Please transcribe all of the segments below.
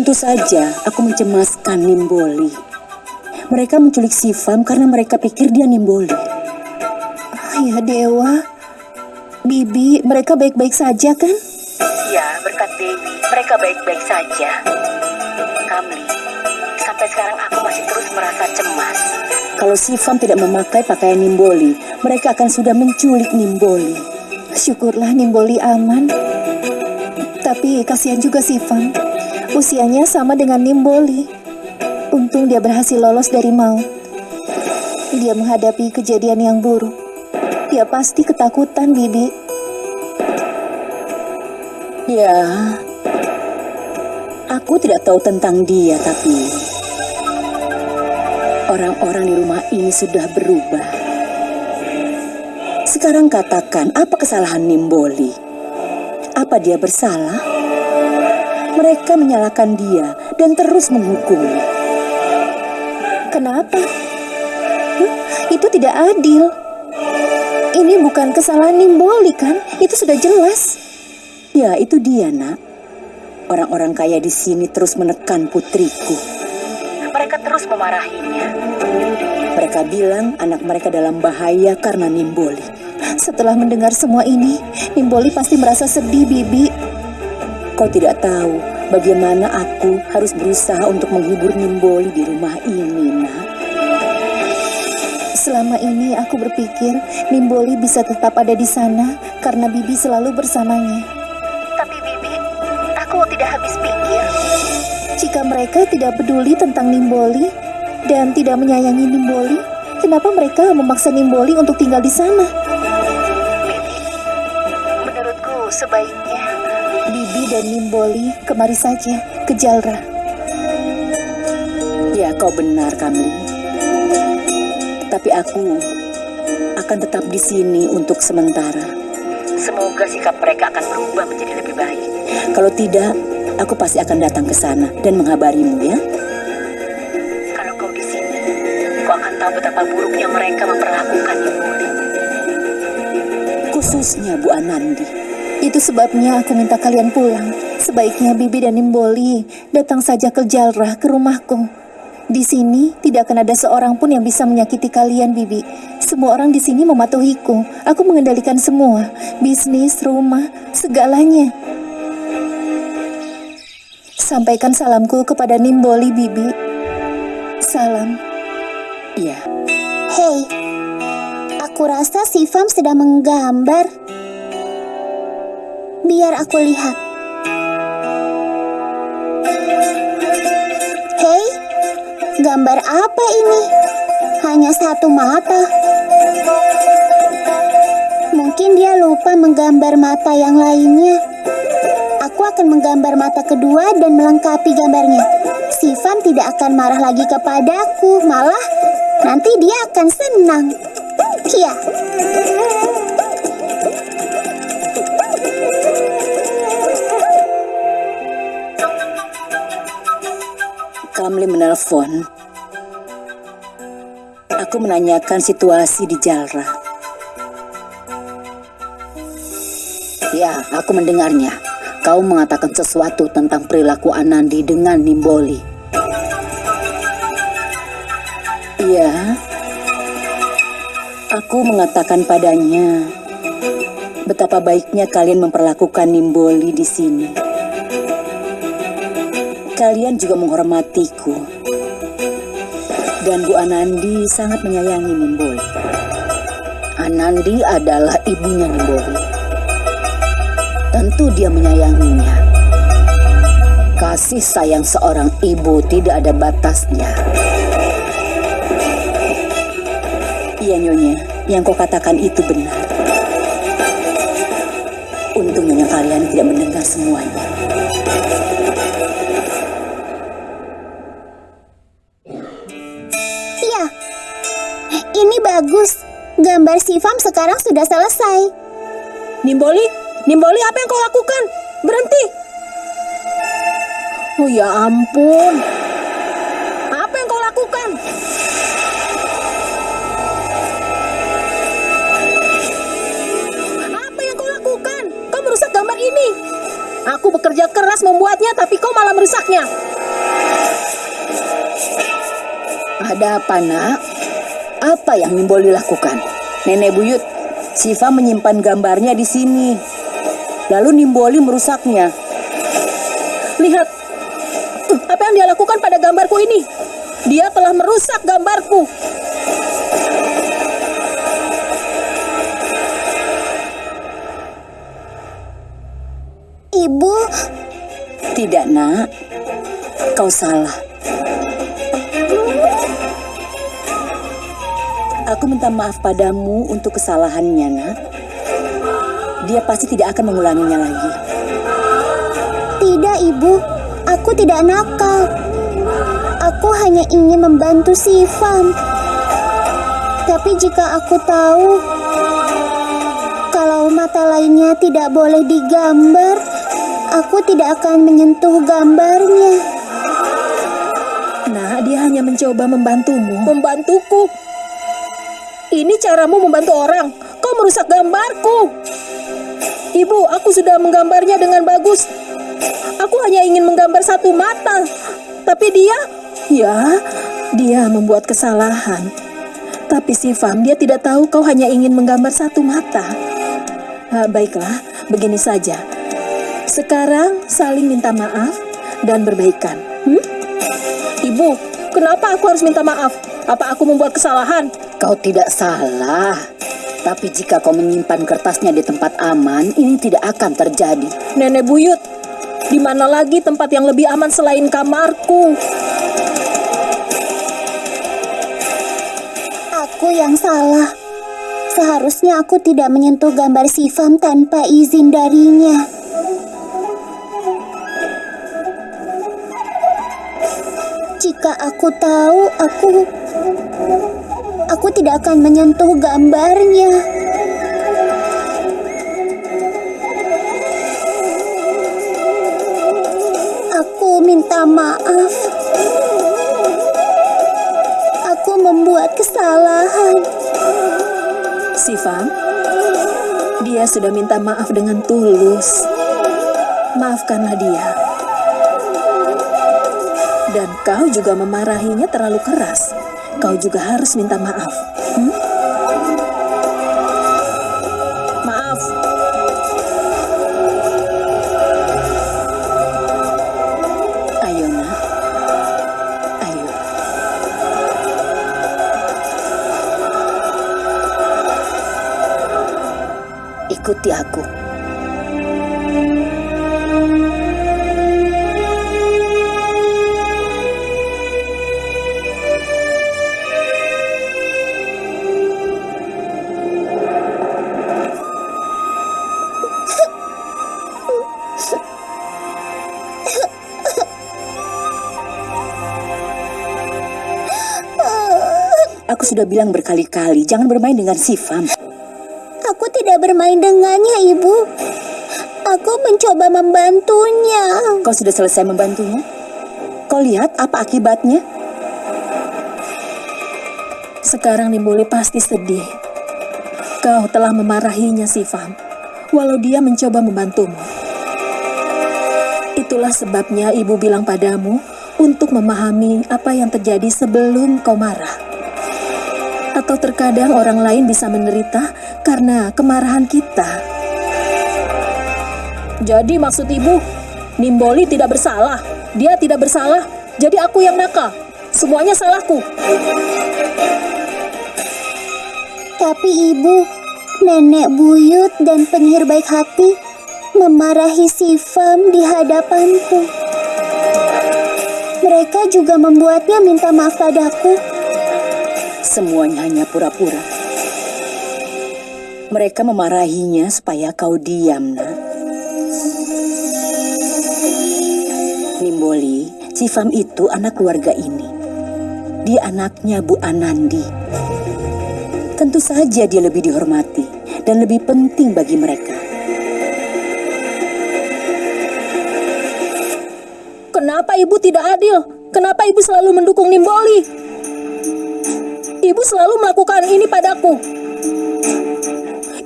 Tentu saja aku mencemaskan Nimboli. Mereka menculik Sifam karena mereka pikir dia Nimboli. Ya Dewa, Bibi, mereka baik-baik saja kan? Ya, berkat Dewi, mereka baik-baik saja. Kamli, sampai sekarang aku masih terus merasa cemas. Kalau Sifam tidak memakai pakaian Nimboli, mereka akan sudah menculik Nimboli. Syukurlah Nimboli aman. Tapi kasihan juga Sifam. Usianya sama dengan Nimboli. Untung dia berhasil lolos dari maut. Dia menghadapi kejadian yang buruk. Dia pasti ketakutan, Bibi. Ya, aku tidak tahu tentang dia, tapi orang-orang di rumah ini sudah berubah. Sekarang katakan, apa kesalahan Nimboli? Apa dia bersalah? Mereka menyalahkan dia dan terus menghukumnya. Kenapa? Huh? Itu tidak adil. Ini bukan kesalahan Nimboli kan? Itu sudah jelas. Ya, itu dia, nak. Orang-orang kaya di sini terus menekan putriku. Mereka terus memarahinya. Mereka bilang anak mereka dalam bahaya karena Nimboli. Setelah mendengar semua ini, Nimboli pasti merasa sedih, Bibi. Kau tidak tahu bagaimana aku harus berusaha untuk menghibur Nimboli di rumah ini, nak. Selama ini aku berpikir Nimboli bisa tetap ada di sana karena Bibi selalu bersamanya. Tapi Bibi, aku tidak habis pikir. Jika mereka tidak peduli tentang Nimboli dan tidak menyayangi Nimboli, kenapa mereka memaksa Nimboli untuk tinggal di sana? Bibi, menurutku sebaiknya dan Nimboli kemari saja ke Jalra. Ya, kau benar, Kamli. Tapi aku akan tetap di sini untuk sementara. Semoga sikap mereka akan berubah menjadi lebih baik. Kalau tidak, aku pasti akan datang ke sana dan mengabarimu ya. Kalau kau di sini, kau akan tahu betapa buruknya mereka memperlakukan Nimboli. Khususnya Bu Anandi. Itu sebabnya aku minta kalian pulang. Sebaiknya Bibi dan Nimboli datang saja ke Jalrah ke rumahku. Di sini tidak akan ada seorang pun yang bisa menyakiti kalian, Bibi. Semua orang di sini mematuhiku. Aku mengendalikan semua, bisnis, rumah, segalanya. Sampaikan salamku kepada Nimboli, Bibi. Salam. Iya. Hei, aku rasa si Fam sedang menggambar. Biar aku lihat. Hei, gambar apa ini? Hanya satu mata. Mungkin dia lupa menggambar mata yang lainnya. Aku akan menggambar mata kedua dan melengkapi gambarnya. Sifan tidak akan marah lagi kepadaku, malah nanti dia akan senang. Iya. Kamli menelpon. Aku menanyakan situasi di Jalra. Ya, aku mendengarnya. Kau mengatakan sesuatu tentang perilaku Anandi dengan Nimboli. Iya. Aku mengatakan padanya betapa baiknya kalian memperlakukan Nimboli di sini kalian juga menghormatiku. Dan Bu Anandi sangat menyayangi Nimboli. Anandi adalah ibunya Nimboli. Tentu dia menyayanginya. Kasih sayang seorang ibu tidak ada batasnya. Iya Nyonya, yang kau katakan itu benar. Untung Nyonya kalian tidak mendengar semuanya. bagus. Gambar Sivam sekarang sudah selesai. Nimboli, Nimboli apa yang kau lakukan? Berhenti. Oh ya ampun. Apa yang kau lakukan? Apa yang kau lakukan? Kau merusak gambar ini. Aku bekerja keras membuatnya, tapi kau malah merusaknya. Ada apa, nak? Apa yang Nimboli lakukan? Nenek buyut, Siva menyimpan gambarnya di sini. Lalu Nimboli merusaknya. Lihat, apa yang dia lakukan pada gambarku ini? Dia telah merusak gambarku. Ibu, Tidak, nak. Kau salah. Aku minta maaf padamu untuk kesalahannya, nak. Dia pasti tidak akan mengulanginya lagi. tidak ibu. Aku tidak nakal. Aku hanya ingin membantu Sivan. Tapi jika aku tahu kalau mata lainnya tidak boleh digambar, aku tidak akan menyentuh gambarnya. Nah, dia hanya mencoba membantumu. Membantuku. Ini caramu membantu orang. Kau merusak gambarku. Ibu, aku sudah menggambarnya dengan bagus. Aku hanya ingin menggambar satu mata. Tapi dia, Ya, dia membuat kesalahan. Tapi si Fam, dia tidak tahu kau hanya ingin menggambar satu mata. Ah, baiklah, begini saja. Sekarang saling minta maaf dan berbaikan. Hmm? ibu, kenapa aku harus minta maaf? Apa aku membuat kesalahan? Kau tidak salah. Tapi jika kau menyimpan kertasnya di tempat aman, ini tidak akan terjadi. Nenek buyut, di mana lagi tempat yang lebih aman selain kamarku? Aku yang salah. Seharusnya aku tidak menyentuh gambar Sivam tanpa izin darinya. Jika aku tahu, aku aku tidak akan menyentuh gambarnya. Aku minta maaf. Aku membuat kesalahan. Si Fam, dia sudah minta maaf dengan tulus. Maafkanlah dia. Dan kau juga memarahinya terlalu keras. Kau juga harus minta maaf. Hmm? Maaf. Ayo, nak. Ayo. Ikuti aku. Sudah bilang berkali-kali, jangan bermain dengan Sifam. Aku tidak bermain dengannya, Ibu. Aku mencoba membantunya. Kau sudah selesai membantunya? Kau lihat apa akibatnya? Sekarang Nimboli pasti sedih. Kau telah memarahinya, si Fam, walau dia mencoba membantumu. Itulah sebabnya ibu bilang padamu untuk memahami apa yang terjadi sebelum kau marah. Atau terkadang orang lain bisa menderita karena kemarahan kita. Jadi maksud ibu, Nimboli tidak bersalah. Dia tidak bersalah, jadi aku yang nakal. Semuanya salahku. Tapi Ibu, nenek buyut dan penyihir baik hati memarahi si Fam di hadapanku. Mereka juga membuatnya minta maaf padaku. Semuanya hanya pura-pura. Mereka memarahinya supaya kau diam, nak. Nimboli, Cifam itu anak keluarga ini. Dia anaknya Bu Anandi. Tentu saja dia lebih dihormati dan lebih penting bagi mereka. Kenapa ibu tidak adil? Kenapa ibu selalu mendukung Nimboli? Ibu selalu melakukan ini padaku.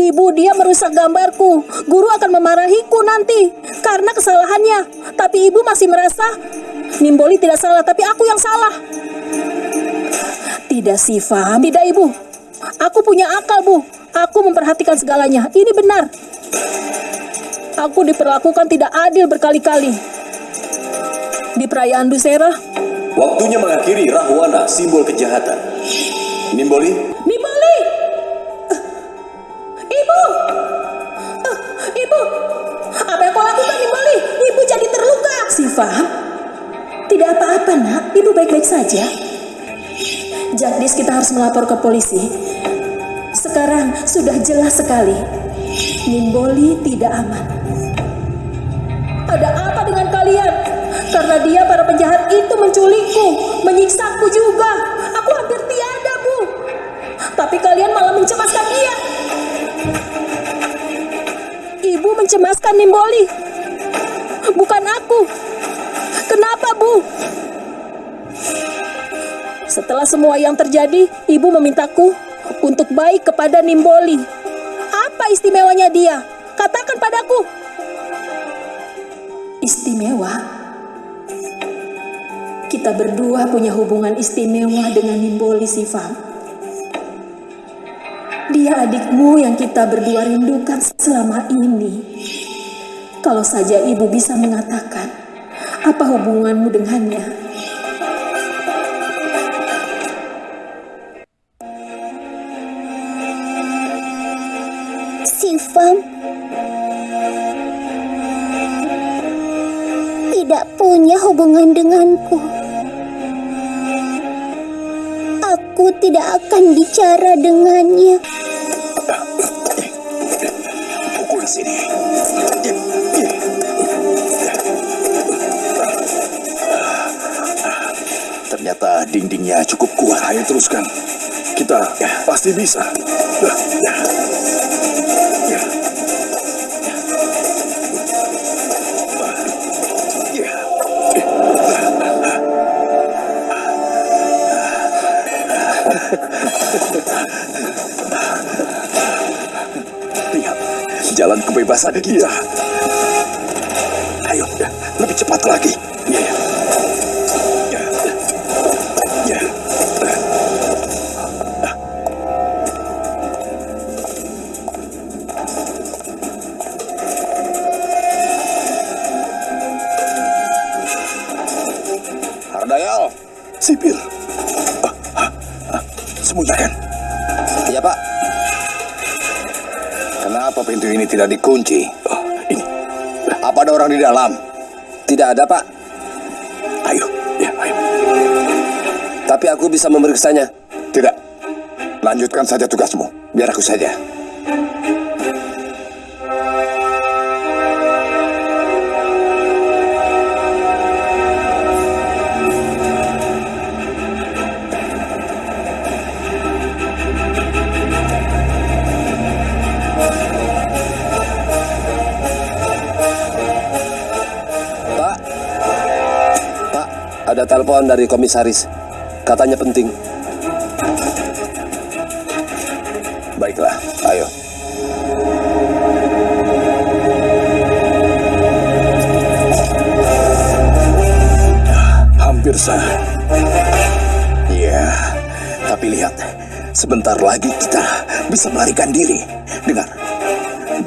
Ibu, dia merusak gambarku. Guru akan memarahiku nanti karena kesalahannya. Tapi ibu masih merasa Nimboli tidak salah, tapi aku yang salah. Tidak, Siva. Tidak, Ibu. Aku punya akal, Bu. Aku memperhatikan segalanya. Ini benar. Aku diperlakukan tidak adil berkali-kali. Di perayaan Dusera, Waktunya mengakhiri Rahwana, simbol kejahatan. Nimboli, Nimboli! Ibu! Eh, Ibu! Apa yang kau lakukan, Nimboli? Ibu jadi terluka. Siva, tidak apa-apa, nak. Ibu baik-baik saja. Jagdis, kita harus melapor ke polisi. Sekarang sudah jelas sekali. Nimboli tidak aman. Ada apa dengan kalian? Karena dia para penjahat itu menculikku, menyiksaku juga. Tapi kalian malah mencemaskan dia. Ibu mencemaskan Nimboli. Bukan aku. Kenapa, Bu? Setelah semua yang terjadi, Ibu memintaku untuk baik kepada Nimboli. Apa istimewanya dia? Katakan padaku. Istimewa? Kita berdua punya hubungan istimewa dengan Nimboli Sifam. Dia adikmu yang kita berdua rindukan selama ini. Kalau saja ibu bisa mengatakan apa hubunganmu dengannya. Sifam tidak punya hubungan denganku. Aku tidak akan bicara dengannya. Sini. Ternyata dindingnya cukup kuat. Ayo teruskan. Kita pasti bisa. Jalan kebebasan kita. Ayo, lebih cepat lagi. Ya, ya. Ya. Ya. Hardayal, sipir. Ah, ah, ah, Sembunyikan. Iya Pak. Kenapa pintu ini tidak dikunci? Oh, ini. Apa ada orang di dalam? Tidak ada Pak. Ayo, ya, ayo. Tapi aku bisa memeriksanya. Tidak. Lanjutkan saja tugasmu. Biar aku saja. Telepon dari komisaris. Katanya penting. Baiklah, ayo. Hampir saja. Ya, tapi lihat. Sebentar lagi kita bisa melarikan diri. Dengar,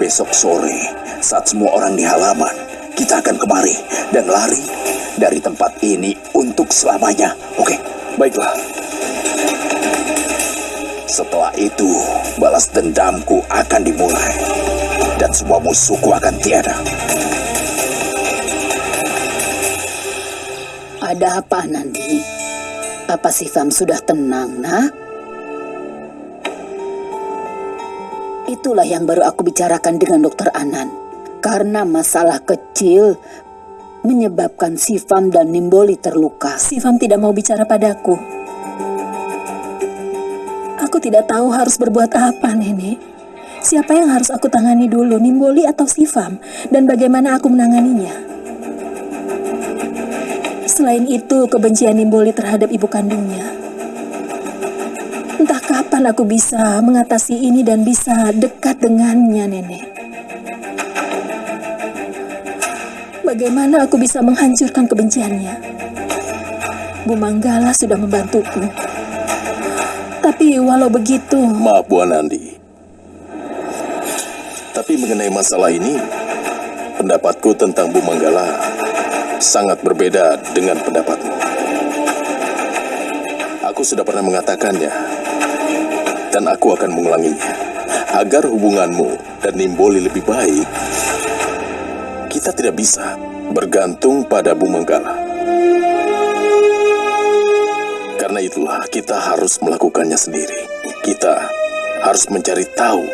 besok sore saat semua orang di halaman, kita akan kemari dan lari dari tempat ini untuk selamanya. Oke, baiklah. Setelah itu, balas dendamku akan dimulai. Dan semua musuhku akan tiada. Ada apa, Nandi? Apa Sifam sudah tenang, nak? Itulah yang baru aku bicarakan dengan dokter Anan. Karena masalah kecil menyebabkan Sifam dan Nimboli terluka. Sifam tidak mau bicara padaku. Aku tidak tahu harus berbuat apa, Nenek. Siapa yang harus aku tangani dulu, Nimboli atau Sifam? Dan bagaimana aku menanganinya? Selain itu, kebencian Nimboli terhadap ibu kandungnya. Entah kapan aku bisa mengatasi ini dan bisa dekat dengannya, Nenek. Bagaimana aku bisa menghancurkan kebenciannya? Bu Manggala sudah membantuku. Tapi walau begitu, Maaf Bu Anandi. Tapi mengenai masalah ini, pendapatku tentang Bu Manggala sangat berbeda dengan pendapatmu. Aku sudah pernah mengatakannya, dan aku akan mengulanginya. Agar hubunganmu dan Nimboli lebih baik, kita tidak bisa bergantung pada Bu Manggala. Karena itulah kita harus melakukannya sendiri. Kita harus mencari tahu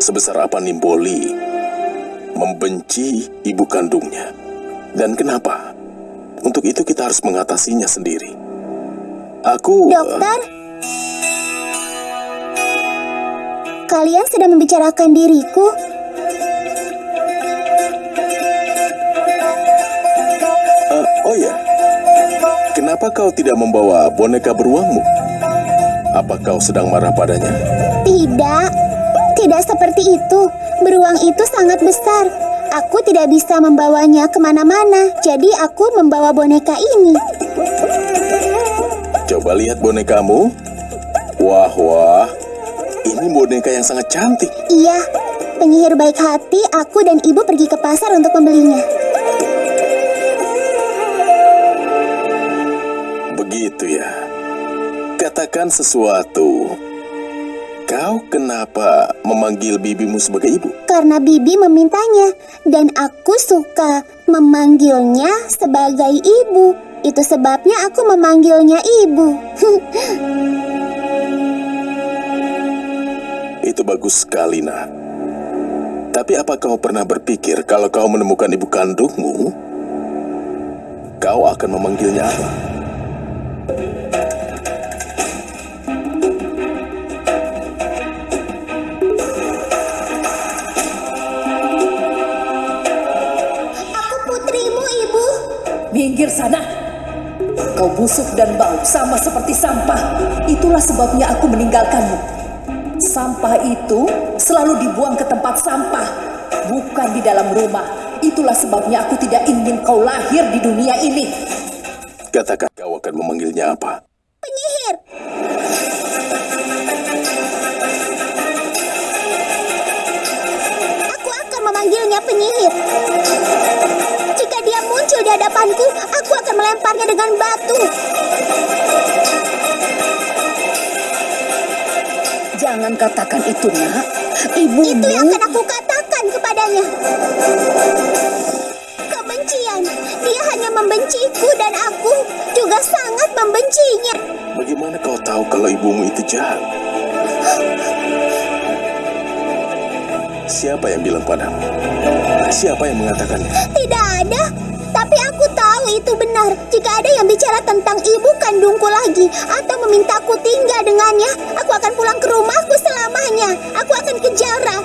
sebesar apa Nimboli membenci ibu kandungnya dan kenapa. Untuk itu kita harus mengatasinya sendiri. Aku Dokter? Kalian sedang membicarakan diriku? Kenapa kau tidak membawa boneka beruangmu? Apa kau sedang marah padanya? Tidak, tidak seperti itu. Beruang itu sangat besar. Aku tidak bisa membawanya ke mana-mana, jadi aku membawa boneka ini. Coba lihat bonekamu. Wah, wah. Ini boneka yang sangat cantik. Iya, penyihir baik hati, aku dan ibu pergi ke pasar untuk membelinya. Katakan sesuatu. Kau kenapa memanggil bibimu sebagai ibu? Karena Bibi memintanya, dan aku suka memanggilnya sebagai ibu. Itu sebabnya aku memanggilnya ibu. Itu bagus sekali, nak. Tapi apa kau pernah berpikir kalau kau menemukan ibu kandungmu, kau akan memanggilnya apa? Minggir sana. Kau busuk dan bau sama seperti sampah. Itulah sebabnya aku meninggalkanmu. Sampah itu selalu dibuang ke tempat sampah, bukan di dalam rumah. Itulah sebabnya aku tidak ingin kau lahir di dunia ini. Katakan kau akan memanggilnya apa? Penyihir. Hadapanku, aku akan melemparnya dengan batu. Jangan katakan itu, nak. Ibumu... Itu yang akan aku katakan kepadanya. Kebencian. Dia hanya membenciku dan aku juga sangat membencinya. Bagaimana kau tahu kalau ibumu itu jahat? Siapa yang bilang padamu? Siapa yang mengatakannya? Tidak ada. Tapi aku tahu itu benar. Jika ada yang bicara tentang ibu kandungku lagi atau memintaku tinggal dengannya, aku akan pulang ke rumahku selamanya. Aku akan ke Jalra